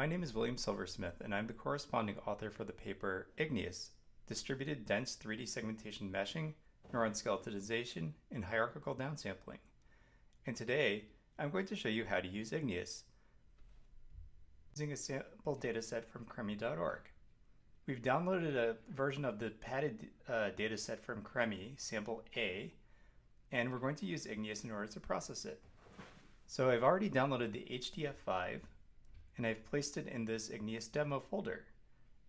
My name is William Silversmith, and I'm the corresponding author for the paper Igneous Distributed Dense 3D Segmentation Meshing, Neuron Skeletonization, and Hierarchical Downsampling. And today, I'm going to show you how to use Igneous using a sample dataset from Cremi.org. We've downloaded a version of the padded uh, dataset from Cremi, sample A, and we're going to use Igneous in order to process it. So I've already downloaded the HDF5 and I've placed it in this Igneous demo folder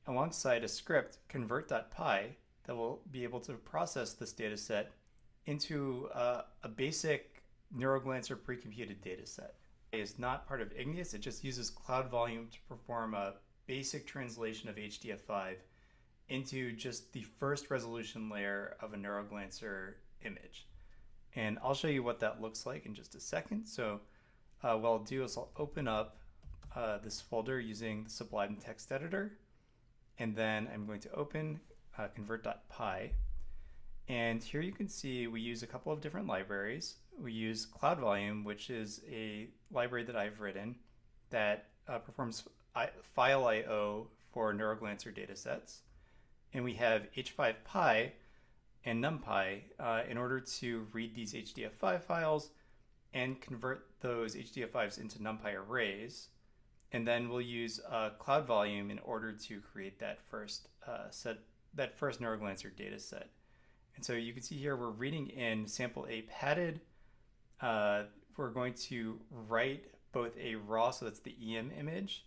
alongside a script convert.py that will be able to process this dataset into uh, a basic NeuroGlancer pre-computed dataset. It is not part of Igneous, it just uses Cloud Volume to perform a basic translation of HDF5 into just the first resolution layer of a NeuroGlancer image. And I'll show you what that looks like in just a second. So uh, what I'll do is I'll open up uh, this folder using the Sublime text editor. And then I'm going to open uh, convert.py. And here you can see we use a couple of different libraries. We use Cloud Volume, which is a library that I've written that uh, performs file I.O. for NeuroGlancer datasets. And we have H5Py and NumPy uh, in order to read these HDF5 files and convert those HDF5s into NumPy arrays. And then we'll use uh, Cloud Volume in order to create that first uh, set, that first NeuroGlancer data set. And so you can see here we're reading in sample A padded. Uh, we're going to write both a raw, so that's the EM image,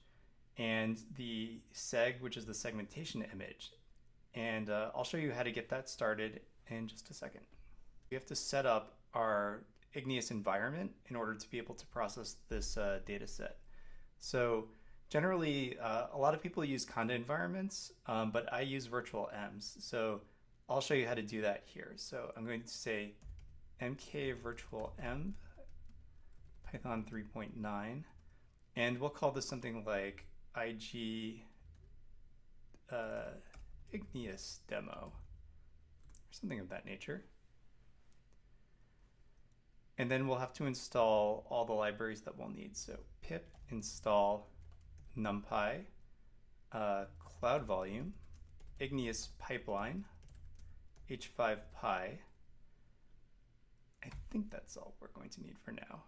and the seg, which is the segmentation image. And uh, I'll show you how to get that started in just a second. We have to set up our Igneous environment in order to be able to process this uh, data set. So generally, uh, a lot of people use Conda environments, um, but I use virtualenvs. So I'll show you how to do that here. So I'm going to say mk virtual m python 3.9 and we'll call this something like ig uh, igneous demo or something of that nature. And then we'll have to install all the libraries that we'll need. So pip install numpy, uh, cloud volume, igneous pipeline, h5py. I think that's all we're going to need for now.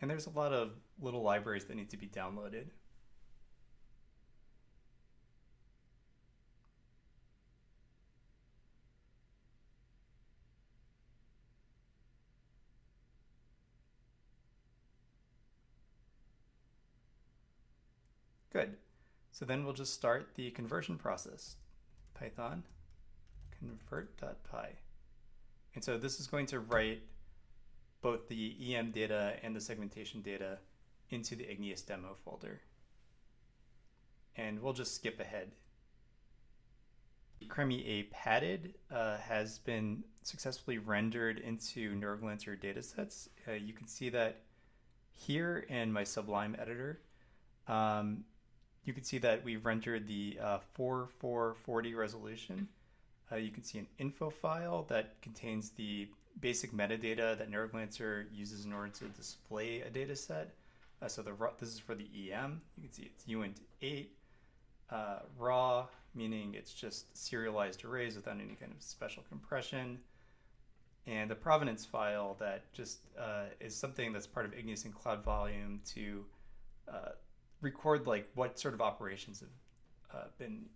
And there's a lot of little libraries that need to be downloaded. Good. So then we'll just start the conversion process. Python convert.py. And so this is going to write both the EM data and the segmentation data into the Igneous demo folder. And we'll just skip ahead. Cremi A padded uh, has been successfully rendered into NeuroGlancer datasets. Uh, you can see that here in my Sublime editor. Um, you can see that we've rendered the uh, 4440 resolution. Uh, you can see an info file that contains the basic metadata that NeuroGlancer uses in order to display a data set. Uh, so the this is for the EM. You can see it's uint8 uh, raw, meaning it's just serialized arrays without any kind of special compression. And the provenance file that just uh, is something that's part of Igneous and Cloud Volume to uh, record like what sort of operations have uh, been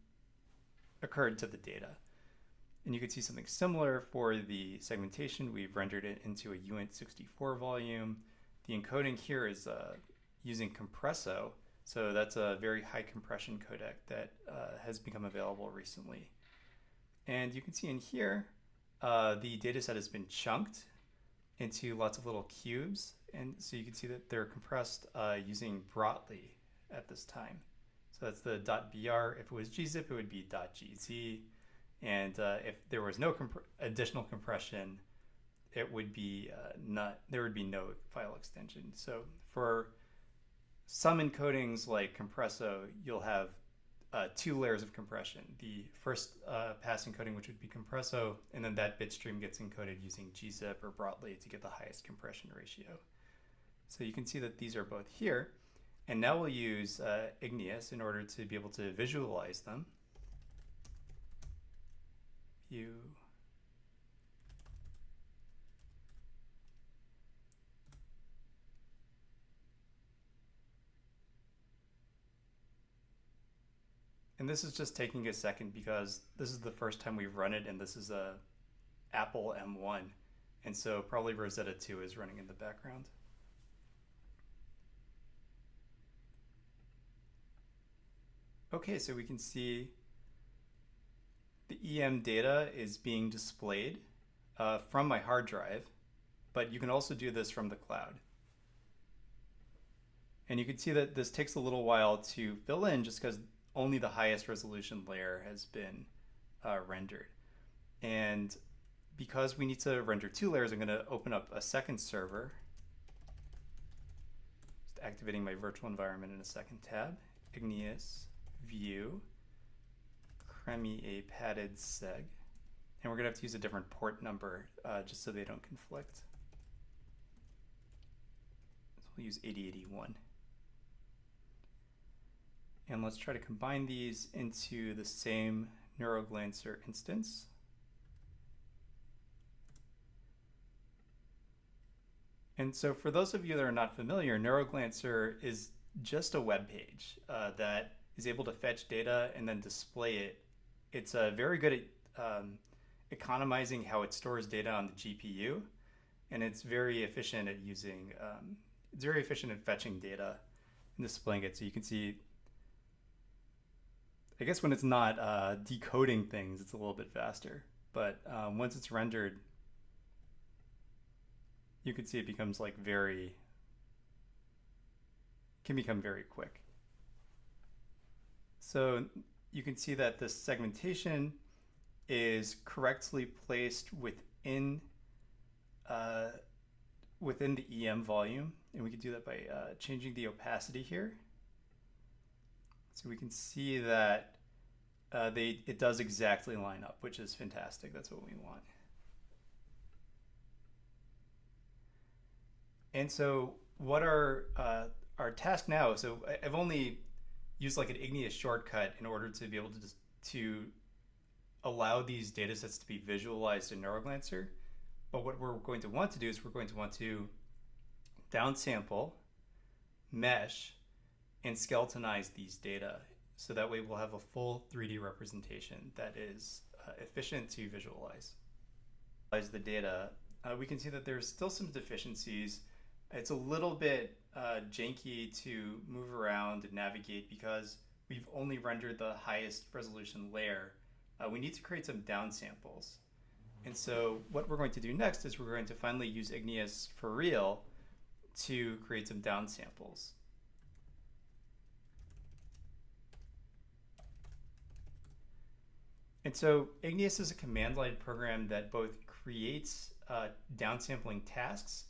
occurred to the data. And you can see something similar for the segmentation. We've rendered it into a uint64 volume. The encoding here is uh, using Compresso. So that's a very high compression codec that uh, has become available recently. And you can see in here, uh, the dataset has been chunked into lots of little cubes. And so you can see that they're compressed uh, using Brotli at this time. So that's the .br. If it was gzip, it would be .gz. And uh, if there was no comp additional compression, it would be uh, not, there would be no file extension. So for some encodings like Compresso, you'll have uh, two layers of compression. The first uh, pass encoding, which would be compresso, and then that bit stream gets encoded using gzip or Brotli to get the highest compression ratio. So you can see that these are both here. And now we'll use uh, Igneous in order to be able to visualize them. And this is just taking a second because this is the first time we've run it and this is a Apple M1. And so probably Rosetta 2 is running in the background. Okay, so we can see the EM data is being displayed uh, from my hard drive, but you can also do this from the cloud. And you can see that this takes a little while to fill in just because only the highest resolution layer has been uh, rendered. And because we need to render two layers, I'm going to open up a second server. Just activating my virtual environment in a second tab. Igneous, View, Cremi a padded seg. And we're going to have to use a different port number uh, just so they don't conflict. So we'll use 8081. And let's try to combine these into the same NeuroGlancer instance. And so for those of you that are not familiar, NeuroGlancer is just a web page uh, that is able to fetch data and then display it. It's uh, very good at um, economizing how it stores data on the GPU, and it's very efficient at using, um, it's very efficient at fetching data and displaying it. So you can see I guess when it's not uh, decoding things, it's a little bit faster. But um, once it's rendered, you can see it becomes like very, can become very quick. So you can see that the segmentation is correctly placed within uh, within the EM volume. And we can do that by uh, changing the opacity here. So we can see that uh, they it does exactly line up, which is fantastic. That's what we want. And so what are uh, our task now? So I've only used like an igneous shortcut in order to be able to just, to allow these data sets to be visualized in NeuroGlancer. But what we're going to want to do is we're going to want to downsample, mesh, and skeletonize these data. So that way we'll have a full 3D representation that is uh, efficient to visualize. As The data, uh, we can see that there's still some deficiencies. It's a little bit uh, janky to move around and navigate because we've only rendered the highest resolution layer. Uh, we need to create some downsamples. And so what we're going to do next is we're going to finally use Igneous for real to create some downsamples. And so Igneous is a command line program that both creates uh, downsampling tasks,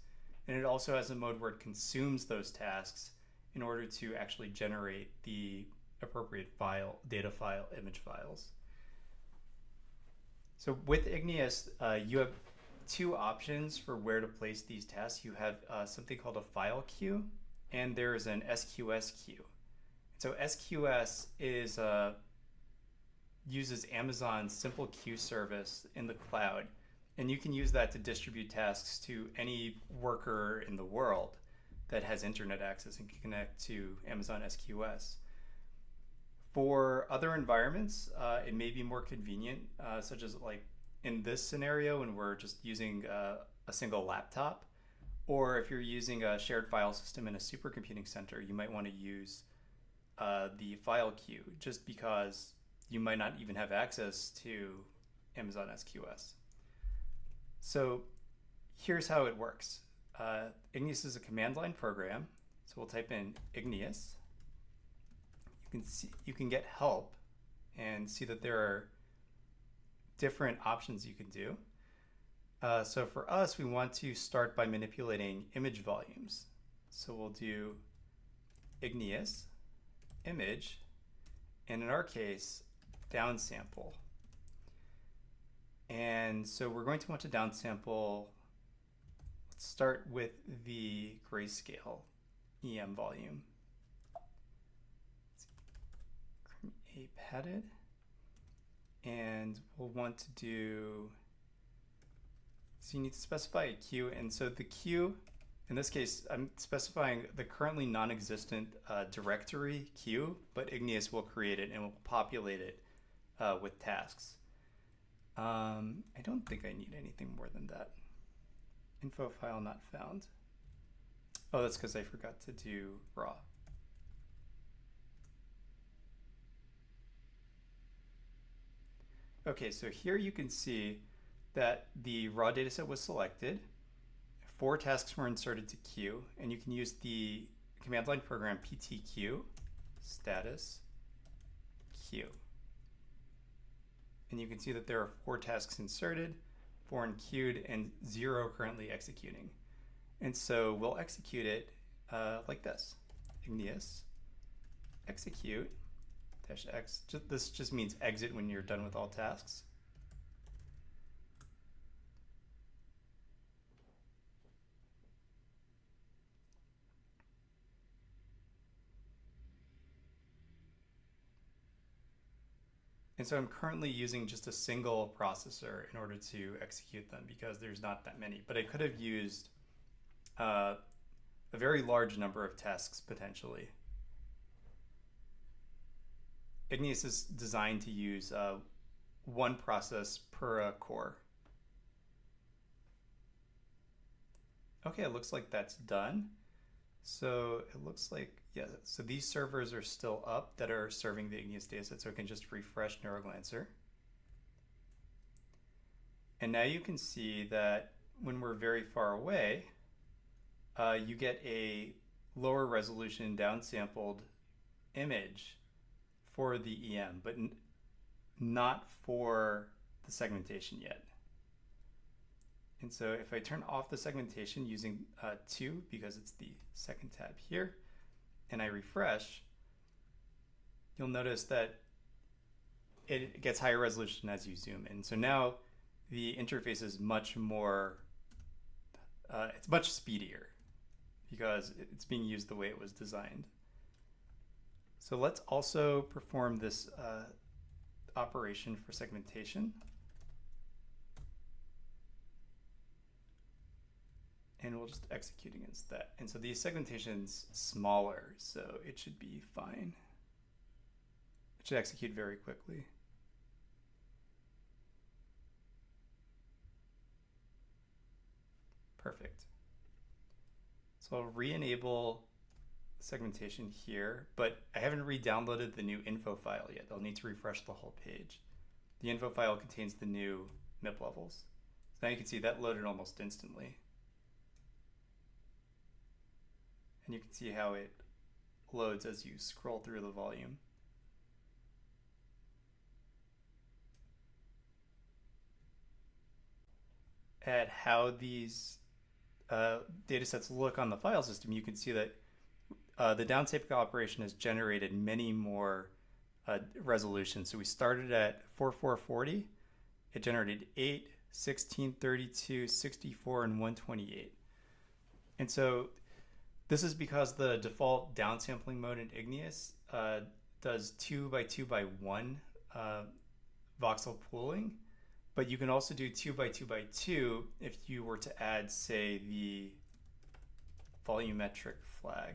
and it also has a mode where it consumes those tasks in order to actually generate the appropriate file, data file, image files. So with Igneous, uh, you have two options for where to place these tasks. You have uh, something called a file queue, and there's an SQS queue. So SQS is a uses Amazon's simple queue service in the cloud. And you can use that to distribute tasks to any worker in the world that has internet access and can connect to Amazon SQS. For other environments, uh, it may be more convenient, uh, such as like in this scenario when we're just using uh, a single laptop, or if you're using a shared file system in a supercomputing center, you might want to use uh, the file queue just because you might not even have access to Amazon SQS. So here's how it works. Uh, Igneous is a command line program. So we'll type in Igneous. You can see you can get help and see that there are different options you can do. Uh, so for us, we want to start by manipulating image volumes. So we'll do Igneous image and in our case, downsample. And so we're going to want to downsample, let's start with the grayscale EM volume. A padded, and we'll want to do, so you need to specify a queue, and so the queue, in this case, I'm specifying the currently non-existent uh, directory queue, but Igneous will create it and will populate it uh, with tasks. Um, I don't think I need anything more than that. Info file not found. Oh, that's because I forgot to do raw. Okay, so here you can see that the raw dataset was selected, four tasks were inserted to queue, and you can use the command line program ptq status queue and you can see that there are four tasks inserted, four in queued, and zero currently executing. And so we'll execute it uh, like this. Igneous execute dash x. This just means exit when you're done with all tasks. And so I'm currently using just a single processor in order to execute them because there's not that many. But I could have used uh, a very large number of tasks potentially. Igneous is designed to use uh, one process per uh, core. Okay, it looks like that's done. So it looks like yeah, so these servers are still up that are serving the Igneous dataset, so I can just refresh Neuroglancer. And now you can see that when we're very far away, uh, you get a lower resolution downsampled image for the EM, but not for the segmentation yet. And so if I turn off the segmentation using uh, 2, because it's the second tab here, and I refresh, you'll notice that it gets higher resolution as you zoom in. So now the interface is much more, uh, it's much speedier because it's being used the way it was designed. So let's also perform this uh, operation for segmentation. And we'll just execute against that. And so the segmentation's smaller, so it should be fine. It should execute very quickly. Perfect. So I'll re-enable segmentation here, but I haven't re-downloaded the new info file yet. I'll need to refresh the whole page. The info file contains the new MIP levels. So now you can see that loaded almost instantly. And you can see how it loads as you scroll through the volume. At how these uh, datasets look on the file system, you can see that uh, the downsampling operation has generated many more uh, resolutions. So we started at 4440, it generated 8, 16, 32, 64, and 128. And so this is because the default downsampling mode in Igneous uh, does two by two by one uh, voxel pooling, but you can also do two by two by two if you were to add, say, the volumetric flag.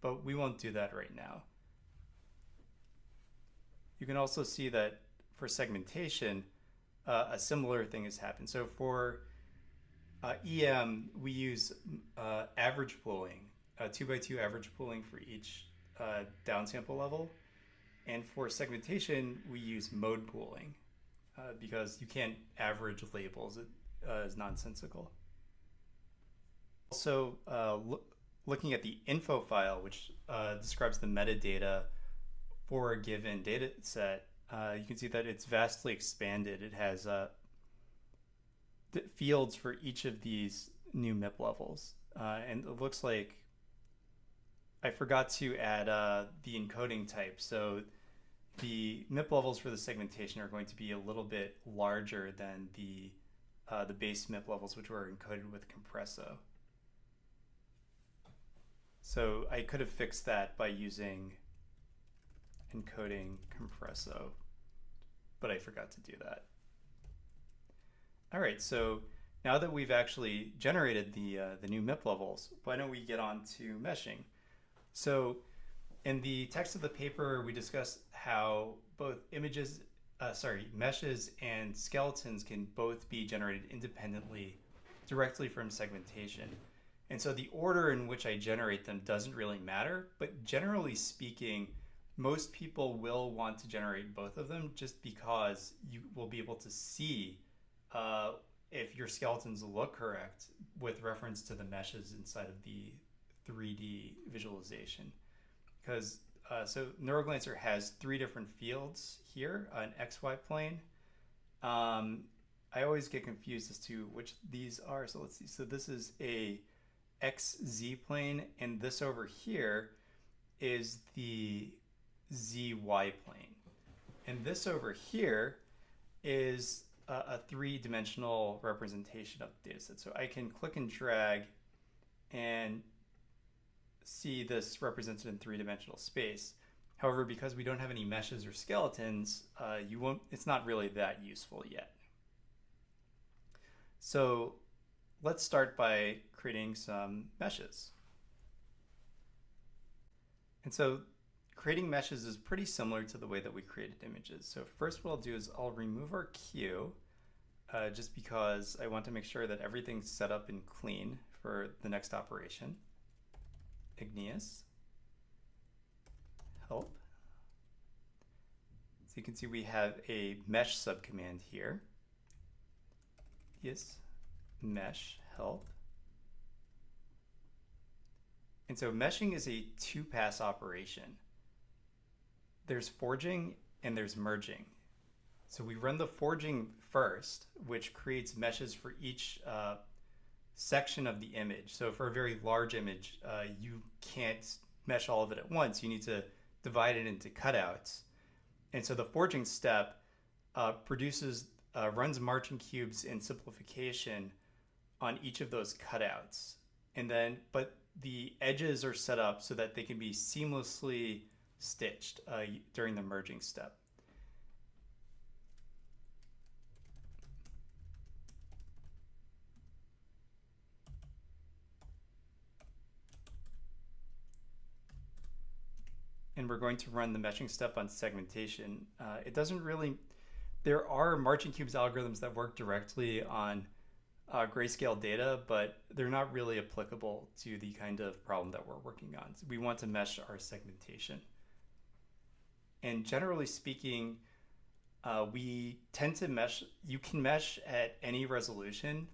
But we won't do that right now. You can also see that for segmentation, uh, a similar thing has happened. So for uh, EM, we use uh, average pooling uh, two by two average pooling for each uh, downsample level. And for segmentation, we use mode pooling uh, because you can't average labels. It uh, is nonsensical. Also, uh, lo looking at the info file, which uh, describes the metadata for a given data set, you can see that it's vastly expanded. It has fields for each of these new MIP levels. and it looks like I forgot to add uh, the encoding type. So the MIP levels for the segmentation are going to be a little bit larger than the uh, the base MIP levels, which were encoded with Compresso. So I could have fixed that by using encoding Compresso, but I forgot to do that. All right, so now that we've actually generated the, uh, the new MIP levels, why don't we get on to meshing? So in the text of the paper, we discussed how both images, uh, sorry, meshes and skeletons can both be generated independently directly from segmentation. And so the order in which I generate them doesn't really matter, but generally speaking, most people will want to generate both of them just because you will be able to see uh, if your skeletons look correct with reference to the meshes inside of the 3D visualization. Because uh, so NeuroGlancer has three different fields here, an XY plane. Um, I always get confused as to which these are. So let's see. So this is a XZ plane, and this over here is the ZY plane. And this over here is a, a three-dimensional representation of the dataset. So I can click and drag and see this represented in three-dimensional space. However, because we don't have any meshes or skeletons, uh, you won't. It's not really that useful yet. So let's start by creating some meshes. And so creating meshes is pretty similar to the way that we created images. So first what I'll do is I'll remove our queue uh, just because I want to make sure that everything's set up and clean for the next operation. Igneous, help. So you can see we have a mesh subcommand here. Yes, mesh help. And so meshing is a two-pass operation. There's forging and there's merging. So we run the forging first, which creates meshes for each uh, section of the image. So for a very large image, uh, you can't mesh all of it at once. You need to divide it into cutouts. And so the forging step uh, produces, uh, runs marching cubes in simplification on each of those cutouts. And then, but the edges are set up so that they can be seamlessly stitched uh, during the merging step. We're going to run the meshing step on segmentation. Uh, it doesn't really, there are marching cubes algorithms that work directly on uh, grayscale data, but they're not really applicable to the kind of problem that we're working on. So we want to mesh our segmentation. And generally speaking, uh, we tend to mesh, you can mesh at any resolution,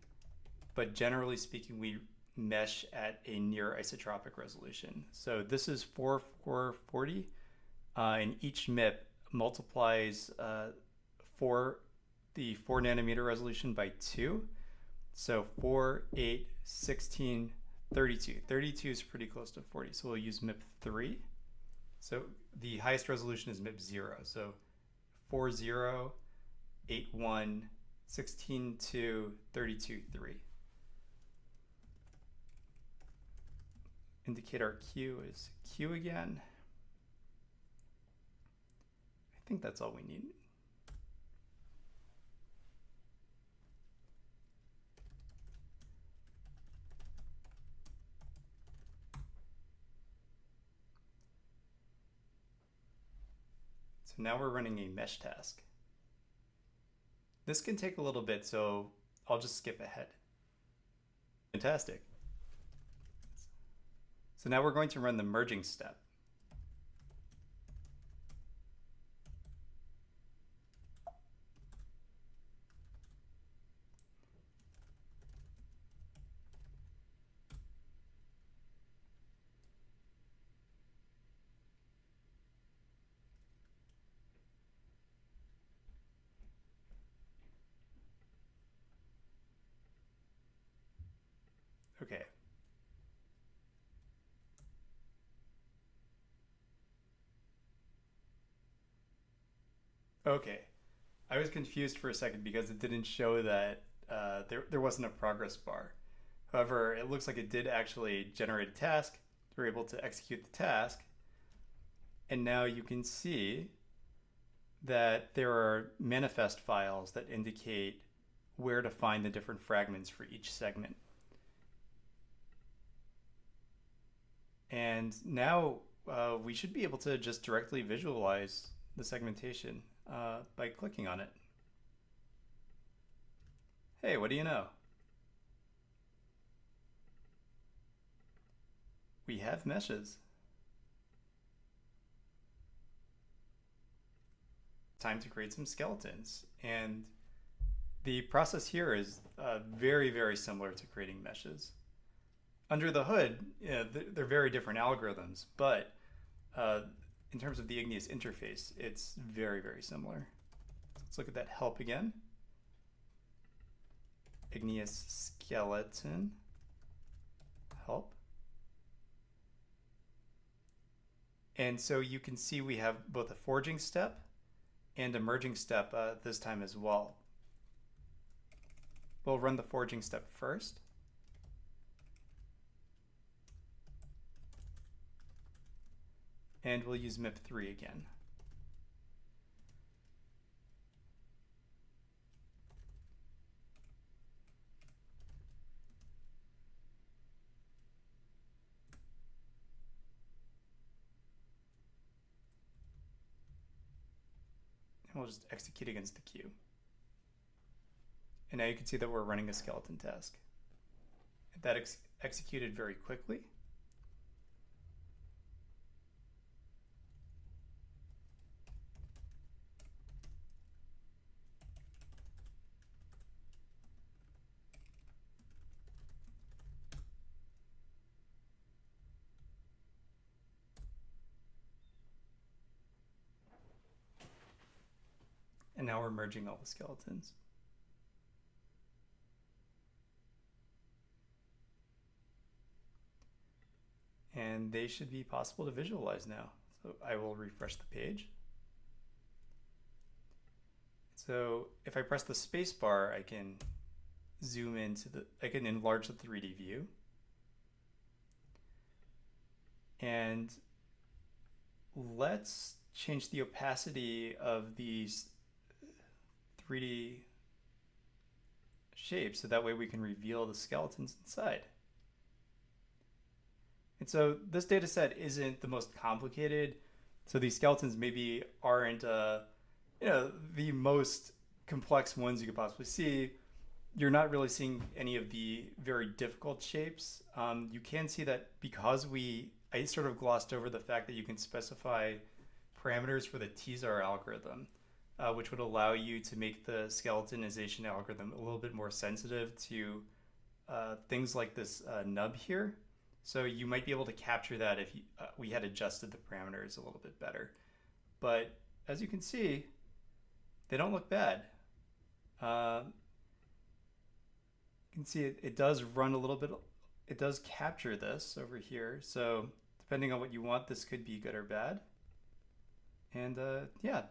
but generally speaking, we mesh at a near isotropic resolution. So this is 4440, uh, and each MIP multiplies uh, for the 4 nanometer resolution by 2. So 4, 8, 16, 32. 32 is pretty close to 40, so we'll use MIP 3. So the highest resolution is MIP 0. So 4, 0, 8, 1, 16, 2, 32, 3. Indicate our Q is Q again. I think that's all we need. So now we're running a mesh task. This can take a little bit, so I'll just skip ahead. Fantastic. So now we're going to run the merging step. Okay, Okay. I was confused for a second because it didn't show that uh, there, there wasn't a progress bar. However, it looks like it did actually generate a task. We're able to execute the task. And now you can see that there are manifest files that indicate where to find the different fragments for each segment. And now uh, we should be able to just directly visualize the segmentation uh, by clicking on it. Hey, what do you know? We have meshes. Time to create some skeletons. And the process here is uh, very, very similar to creating meshes. Under the hood, you know, they're very different algorithms, but uh, in terms of the Igneous interface, it's very, very similar. Let's look at that help again. Igneous skeleton help. And so you can see we have both a forging step and a merging step uh, this time as well. We'll run the forging step first. And we'll use MIP3 again. And we'll just execute against the queue. And now you can see that we're running a skeleton task. That ex executed very quickly. And now we're merging all the skeletons. And they should be possible to visualize now. So I will refresh the page. So if I press the space bar, I can zoom into the, I can enlarge the 3D view. And let's change the opacity of these 3D shapes so that way we can reveal the skeletons inside. And so this data set isn't the most complicated. So these skeletons maybe aren't, uh, you know, the most complex ones you could possibly see. You're not really seeing any of the very difficult shapes. Um, you can see that because we, I sort of glossed over the fact that you can specify parameters for the TEASAR algorithm uh, which would allow you to make the skeletonization algorithm a little bit more sensitive to uh, things like this uh, nub here. So you might be able to capture that if you, uh, we had adjusted the parameters a little bit better. But as you can see, they don't look bad. Um, you can see it, it does run a little bit, it does capture this over here. So depending on what you want, this could be good or bad. And uh, yeah,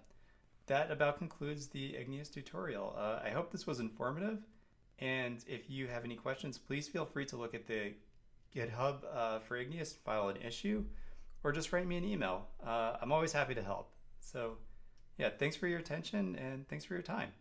that about concludes the Igneous tutorial. Uh, I hope this was informative. And if you have any questions, please feel free to look at the GitHub uh, for Igneous, file an issue, or just write me an email. Uh, I'm always happy to help. So yeah, thanks for your attention and thanks for your time.